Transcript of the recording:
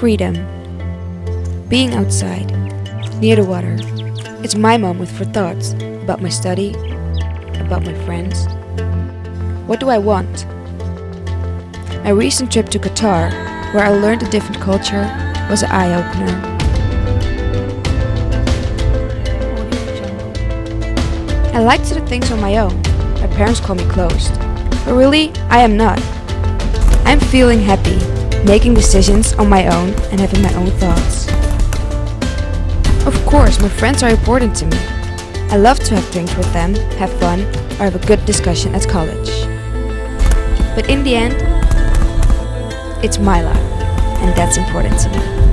Freedom. Being outside, near the water. It's my moment for thoughts about my study, about my friends. What do I want? My recent trip to Qatar, where I learned a different culture, was an eye-opener. I like to do things on my own. My parents call me closed. But really, I am not. I'm feeling happy, making decisions on my own and having my own thoughts. Of course, my friends are important to me. I love to have drinks with them, have fun, or have a good discussion at college. But in the end, it's my life, and that's important to me.